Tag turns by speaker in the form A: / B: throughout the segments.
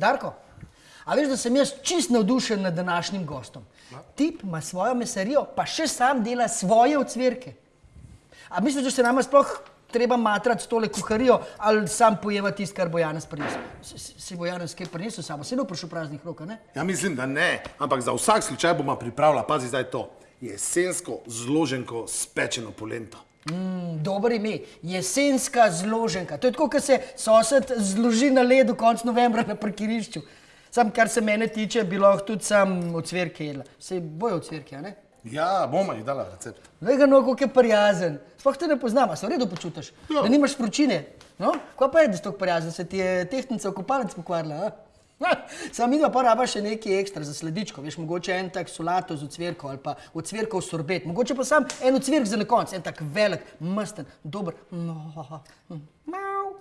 A: Darko, a veš, da sem jaz čist navdušen nad današnjim gostom. Tip ima svojo mesarijo, pa še sam dela svoje ocvirke. A misliš, da se nama sploh treba matrati s tole kuharijo ali sam pojeva tisto, kar bo Janez prinesel? Si bo Janez kaj prinesel samo, se ne bo prišel praznih rok, ne?
B: Ja, mislim, da ne, ampak za vsak slučaj bomo pripravila, pazi zdaj to, jesensko zloženko s pečeno polento.
A: Dober ime, jesenska zloženka. To je tako, kot se sosed zloži na ledu konec novembra na parkirišču. Sam, kar se mene tiče, bi lahko tudi sam ocvirke jedla. Sej bojo ocvirke, a ne?
B: Ja, bomo ji dala recept.
A: Glej ga, no, kako je prijazen. Sploh te ne poznam, a se v redu počutiš?
B: Ja.
A: Da nimaš vročine. No, kaj pa je, da si tako prijazen, se ti je tehtnica v kopalec pokvarila, a? Sam midva pa raba še nekaj ekstra za sledičko, veš, mogoče en tak solato z ocvirko ali pa ocvirkov sorbet, mogoče pa sam en ocvirk za na konc, en tak velik, masten, dober. No, mau.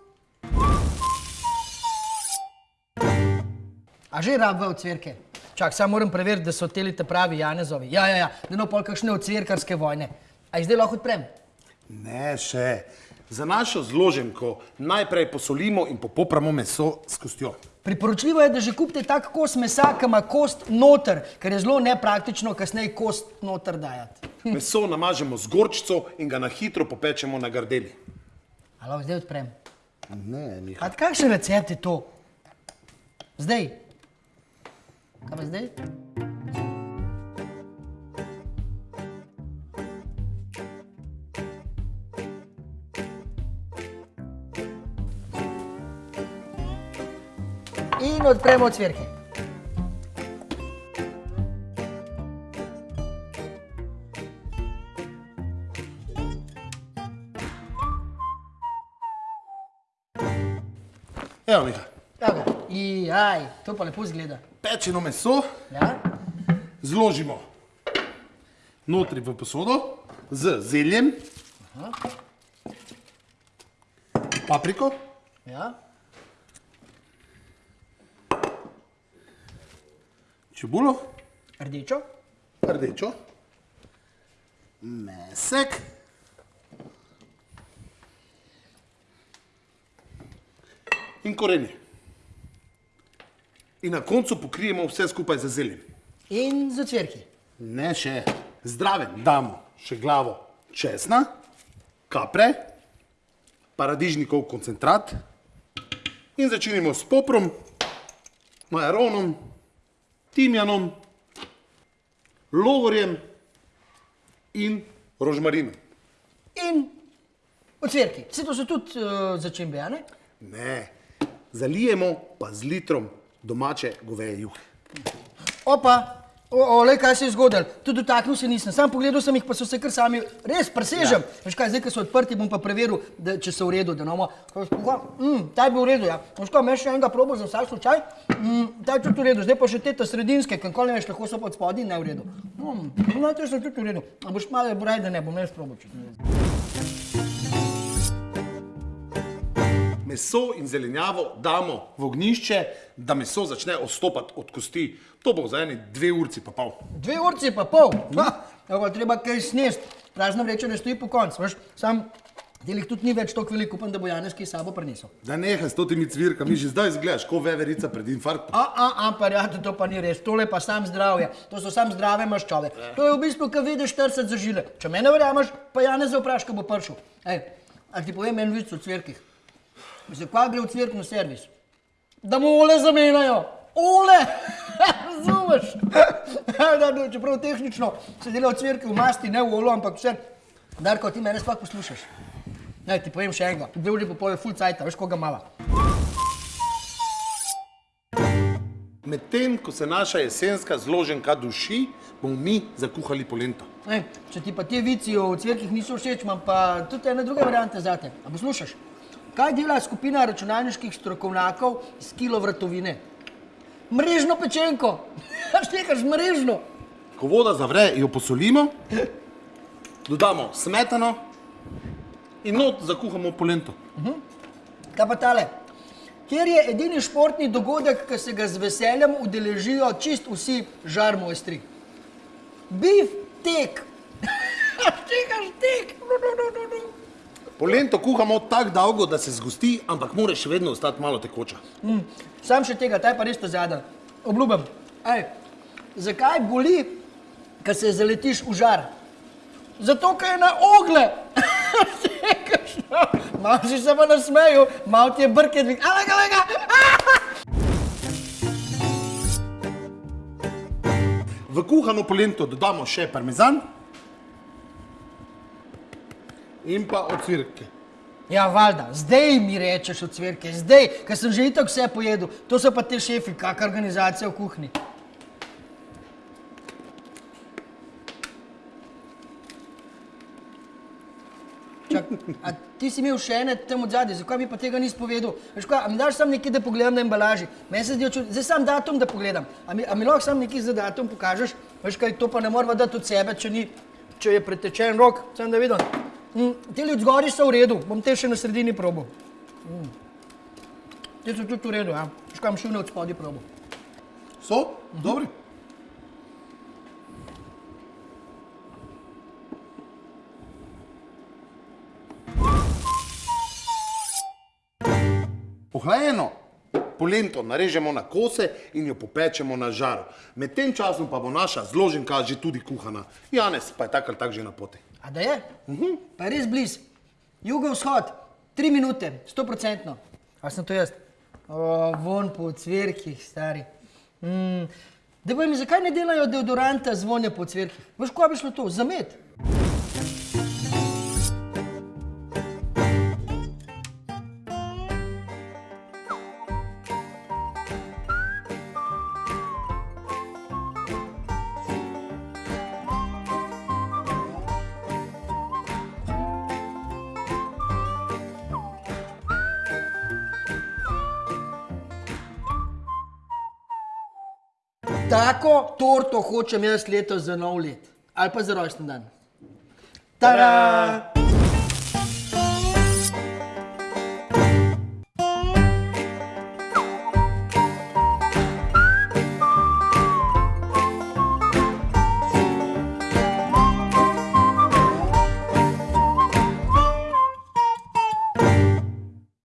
A: A že rabva ocvirke? Čak, sam moram preveriti, da so teli te pravi Janezovi. Ja, ja, ja, da ne bo pol kakšne ocvirkarske vojne. A jih zdaj lahko odprem?
B: Ne, še. Za našo zloženko najprej posolimo in popopramo meso s kostjo.
A: Priporočljivo je, da že kupite tak kos mesa, ki ima kost noter, ker je zelo nepraktično kasneje kost noter dajati.
B: Meso namažemo z gorčico in ga na hitro popečemo na gardeli.
A: A lahko zdaj odprem?
B: Ne, Miha.
A: A kakšen recept je to? Zdaj. Kaj pa zdaj? In odpremo ocvirke.
B: Evo, Miha.
A: Evo ga. Jaj, to pa lepo izgleda.
B: Pečeno meso
A: Ja?
B: zložimo notri v posodo z zeljem, papriko,
A: Ja?
B: Čebulo,
A: Rdečo?
B: rdečo, mesek, in korenje. In na koncu pokrijemo vse skupaj z zeljem.
A: In z ocvirki.
B: Ne še. Zdraven damo še glavo česna, kapre, paradižnikov koncentrat in začinimo s poprom, majaronom, timjanom, logorjem in rožmarinom.
A: In ocvirki. Vse to so tudi uh, začimbe, a ne?
B: Ne, zalijemo pa z litrom domače goveje juhe.
A: Opa, o, ole, kaj se je zgodilo. Tudi dotaknil se nisem. Sam pogledal sem jih, pa so se kar sami, res presežem. Ja. Veš kaj, zdaj, ko so odprti, bom pa preveril, da, če so v redu. Da nomo, mm, ta je bil v redu, ja. Veš kaj, imaš še enega probo za vsak slučaj? Mm, ta je tudi v redu, zdaj pa še te ta sredinske, kankoli ne veš, lahko so pa od spodaj in ne v redu. Mm, no, te so tudi v redu. A boš malo braj, da ne bom jaz probo, če
B: Meso in zelenjavo damo v ognišče, da meso začne odstopati od kosti. To bo za eni dve urci pa pol.
A: Dve urci pa pol. Ha, ja, pa treba kaj snest. Prazna vreča ne stoji po koncu, veš. Sam delih tudi ni več toliko veliko, upam, da bo Janez kaj sabo prinesel.
B: Da nehaj s totimi cvirkami, že zdaj izgledaš kot veverica pred infarktom.
A: A, a, a, pa ja, to pa ni res, tole pa sam zdravje, to so sam zdrave maščobe. To je v bistvu, kad vidiš 40 za žile. Če me ne verjameš, pa Janez vpraš, ko bo prišel. Ej, a ti povem en vic o cvirkih. Mislim, kva gre v cvirkno servis? Da mu ole zamenjajo. Ole! Razumeš? da, čeprav tehnično se dela v cvirki v masti, ne v olo, ampak vse. Darko, ti mene sploh poslušaš. Naj ti povem še enega. Dve uri po pol je full cajta, veš koga mala.
B: Medtem, ko se naša jesenska zloženka duši, bomo mi zakuhali polento.
A: Ej, če ti pa ti vici o cvirkih niso všeč, imam pa tudi ena druga varianta za te. A poslušaš? Kaj dela skupina računalniških strokovnjakov s kilo vratovine? Mrežno pečenko. Štekaš mrežno?
B: Ko voda zavre, jo posolimo, dodamo smetano in not zakuhamo polento.
A: Kaj pa tale? Kjer je edini športni dogodek, ki se ga z veseljem udeležijo čist vsi žarmojstri. Bif tek. A štekaš tek? No, no, no, no, no.
B: Polento kuhamo tako dolgo, da se zgosti, ampak mora še vedno ostati malo tekoča.
A: Mm, sam še tega, ta je pa res ta zadnja. Obljubim. Ej, zakaj boli, ko se zaletiš v žar? Zato, ker je na ogle. Malo si se pa nasmejal, malo ti je brke dvig. Alega, alega!
B: V kuhano polento dodamo še parmezan in pa ocvirke.
A: Ja, valjda, zdaj mi rečeš od cvirke, zdaj, ker sem že itak vse pojedel. To so pa te šefi, kak organizacija v kuhinji. Čak, a ti si imel še ene tam od zadaj, zakaj mi pa tega nisi povedal? Veš kaj, a mi daš sam nekaj, da pogledam na embalaži? Meni se zdi, zdaj sam datum, da pogledam. A mi, a mi lahko sam nekaj za datum pokažeš? Veš kaj, to pa ne moramo dati od sebe, če, ni, če je pretečen rok, sem da vidim. Mm, ti ljudje zgori so v redu, bom te še na sredini probo. Mm. Ti so tudi v redu, ja. Bom šel na od spodaj probo.
B: So? Dobri? Ohlajeno polento narežemo na kose in jo popečemo na žaru. Med tem časom pa bo naša zloženka že tudi kuhana. Janez pa je tak ali tak že na poti.
A: A da je? Pa je res blizu. Jugovzhod, tri minute, sto procentno. A sem to jaz? O, von po cvirkih, stari. Mm. Da bojo mi, zakaj ne delajo deodoranta z vonja po cvirkih? Veš, ko bi šlo to? Zamet. Tako torto hočem jaz letos za nov let. Ali pa za rojsten dan. Tada!